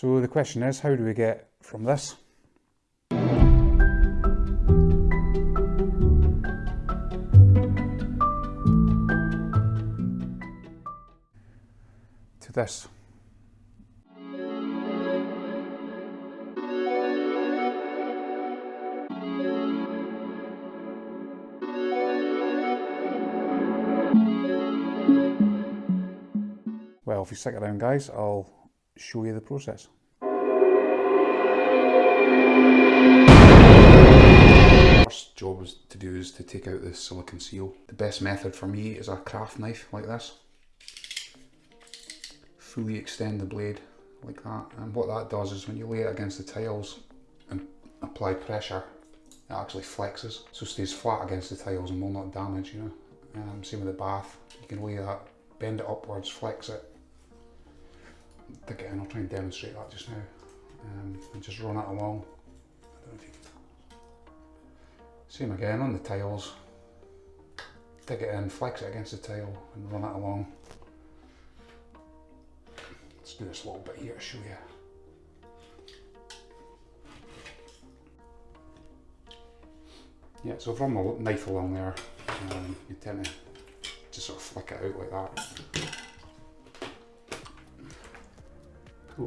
So the question is, how do we get from this to this? Well, if you stick around guys, I'll show you the process. First job to do is to take out the silicon seal. The best method for me is a craft knife like this. Fully extend the blade like that and what that does is when you lay it against the tiles and apply pressure it actually flexes so it stays flat against the tiles and will not damage you know. Um, same with the bath, you can lay that, bend it upwards, flex it dig it in, I'll try and demonstrate that just now um, and just run it along. Same again on the tiles, dig it in, flex it against the tile and run it along. Let's do this little bit here to show you. Yeah, so if I run my knife along there, um, you tend to just sort of flick it out like that.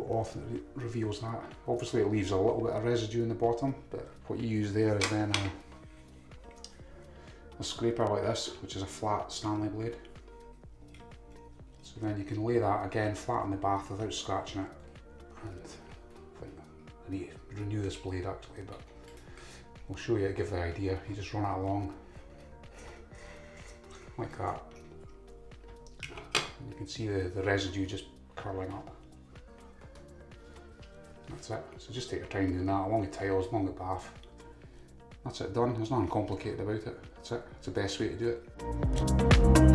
Off and it reveals that. Obviously it leaves a little bit of residue in the bottom, but what you use there is then a, a scraper like this, which is a flat Stanley blade. So then you can lay that again flat in the bath without scratching it. And I think I need to renew this blade actually, but I'll show you to give the idea. You just run it along like that. And you can see the, the residue just curling up. That's it. So just take your time doing that along the tiles, along the bath. That's it done. There's nothing complicated about it. That's it. It's the best way to do it.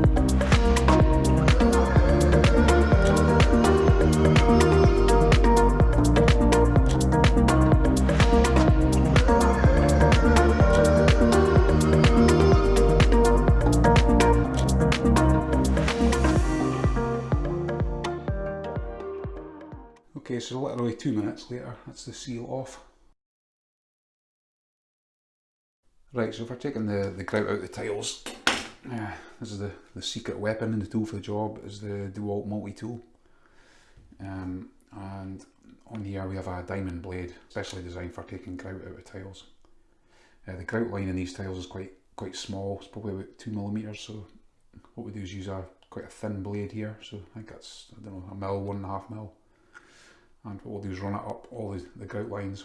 Okay, so literally two minutes later, that's the seal off. Right, so if we're taking the, the grout out of the tiles, yeah, this is the, the secret weapon and the tool for the job, is the DeWalt multi-tool. Um, and on here we have a diamond blade, specially designed for taking grout out of tiles. Uh, the grout line in these tiles is quite quite small, it's probably about two millimeters, so what we do is use a quite a thin blade here, so I think that's, I don't know, a mil, one and a half mil and we'll is run it up all the, the grout lines.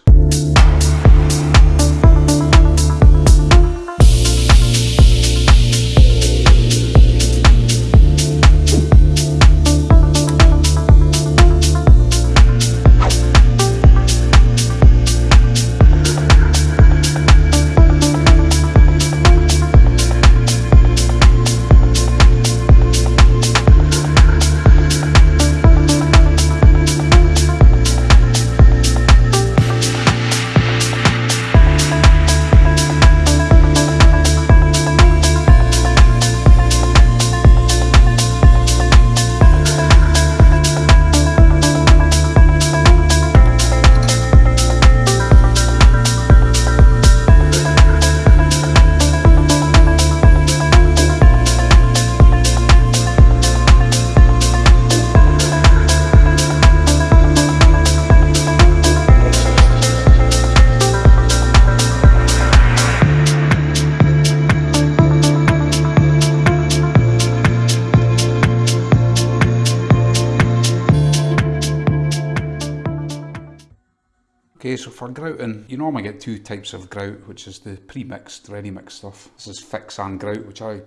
For grouting, you normally get two types of grout, which is the pre-mixed, ready-mixed stuff. This is fix and grout, which I,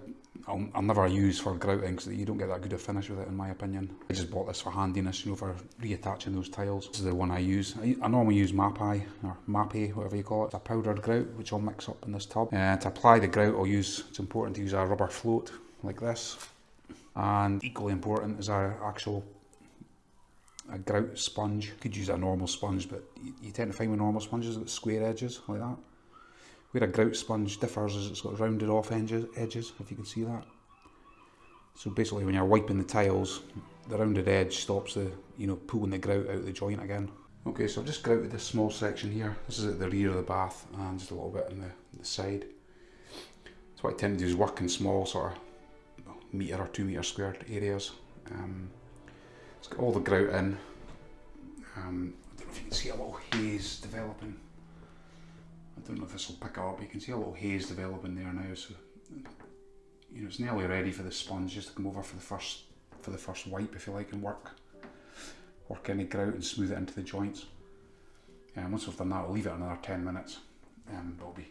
I'll, I'll never use for grouting because you don't get that good a finish with it in my opinion. I just bought this for handiness, you know, for reattaching those tiles. This is the one I use. I, I normally use Mapei, or Mappy, whatever you call it. It's a powdered grout, which I'll mix up in this tub. And to apply the grout, I'll use, it's important to use a rubber float, like this. And equally important is our actual a grout sponge. You could use a normal sponge, but you, you tend to find with normal sponges that square edges like that. Where a grout sponge differs is it's got rounded off edges, edges, if you can see that. So basically when you're wiping the tiles, the rounded edge stops the, you know, pulling the grout out of the joint again. Okay, so I've just grouted this small section here. This is at the rear of the bath and just a little bit on the, the side. So what I tend to do is work in small sort of metre or two metre squared areas. Um, it's got all the grout in. Um, I don't know if you can see a little haze developing. I don't know if this will pick up, you can see a little haze developing there now. So you know it's nearly ready for the sponge just to come over for the first for the first wipe if you like and work work any grout and smooth it into the joints. And once we've done that, I'll leave it another 10 minutes. and Um, will be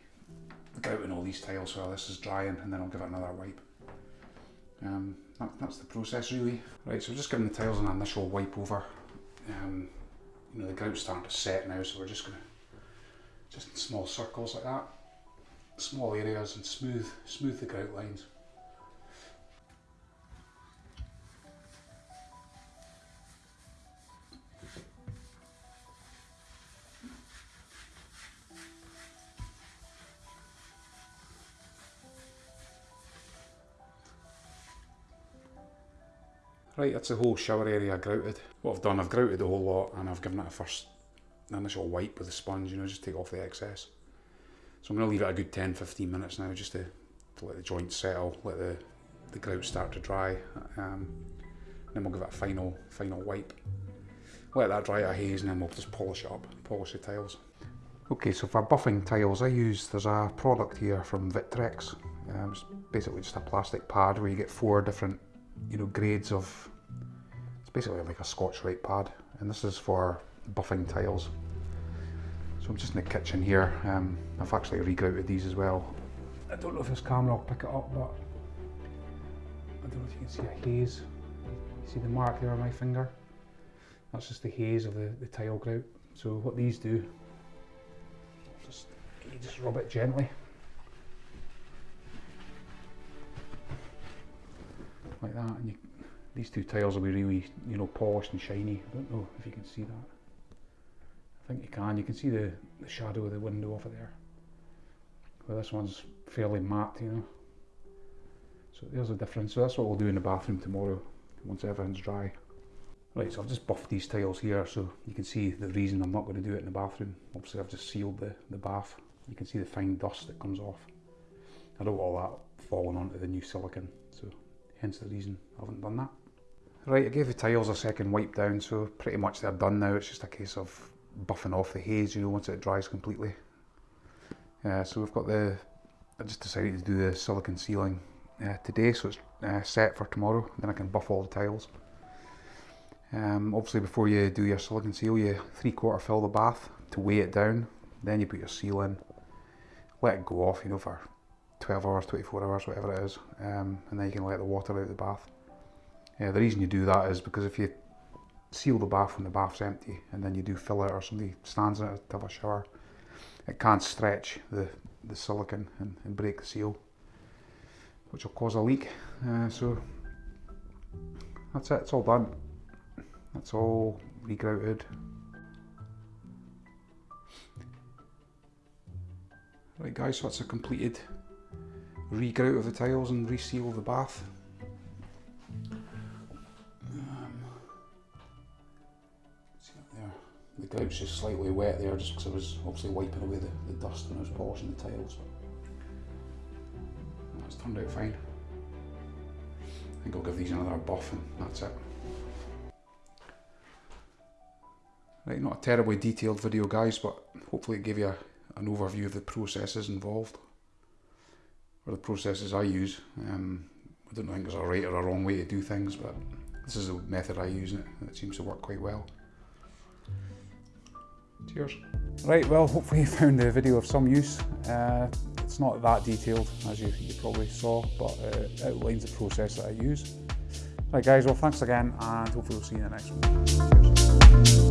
grouting all these tiles while this is drying, and then I'll give it another wipe. Um, that, that's the process really. Right, so we're just giving the tiles an initial wipe over. Um, you know, the grout's starting to set now, so we're just gonna, just in small circles like that, small areas and smooth, smooth the grout lines. Right, that's the whole shower area grouted. What I've done, I've grouted the whole lot and I've given it a first initial wipe with a sponge, you know, just take off the excess. So I'm going to leave it a good 10-15 minutes now just to, to let the joints settle, let the, the grout start to dry. Um, then we'll give it a final, final wipe. Let that dry out haze and then we'll just polish it up, polish the tiles. Okay, so for buffing tiles I use, there's a product here from Vitrex. Um, it's basically just a plastic pad where you get four different you know, grades of, it's basically like a Scotch-Brite pad, and this is for buffing tiles. So I'm just in the kitchen here, um, I've actually regrouted these as well. I don't know if this camera will pick it up, but I don't know if you can see a haze. You see the mark there on my finger? That's just the haze of the, the tile grout. So what these do, just, you just rub it gently like that and you, these two tiles will be really you know polished and shiny. I don't know if you can see that. I think you can. You can see the, the shadow of the window over there. Well this one's fairly matte you know. So there's a difference. So that's what we'll do in the bathroom tomorrow once everything's dry. Right so I've just buffed these tiles here so you can see the reason I'm not going to do it in the bathroom. Obviously I've just sealed the, the bath. You can see the fine dust that comes off. I don't want all that falling onto the new silicon so hence the reason I haven't done that. Right, I gave the tiles a second wipe down, so pretty much they're done now. It's just a case of buffing off the haze, you know, once it dries completely. Uh, so we've got the, I just decided to do the silicon sealing uh, today, so it's uh, set for tomorrow. Then I can buff all the tiles. Um, obviously before you do your silicon seal, you three quarter fill the bath to weigh it down. Then you put your seal in, let it go off, you know, for 12 hours, 24 hours, whatever it is, um, and then you can let the water out of the bath. Yeah, the reason you do that is because if you seal the bath when the bath's empty and then you do fill it or somebody stands in it to have a shower, it can't stretch the, the silicon and, and break the seal, which will cause a leak. Uh, so that's it, it's all done. That's all regrouted. Right guys, so that's a completed regrout of the tiles and reseal the bath. Um. The grout's just slightly wet there just because I was obviously wiping away the, the dust when I was polishing the tiles. That's turned out fine. I think I'll give these another buff and that's it. Right, not a terribly detailed video guys, but hopefully it gave you a, an overview of the processes involved or the processes I use. Um, I don't think there's a right or a wrong way to do things, but this is the method I use and it, seems to work quite well. Cheers. Right, well, hopefully you found the video of some use. Uh, it's not that detailed, as you, you probably saw, but uh, it outlines the process that I use. Right guys, well thanks again and hopefully we'll see you in the next one. Cheers.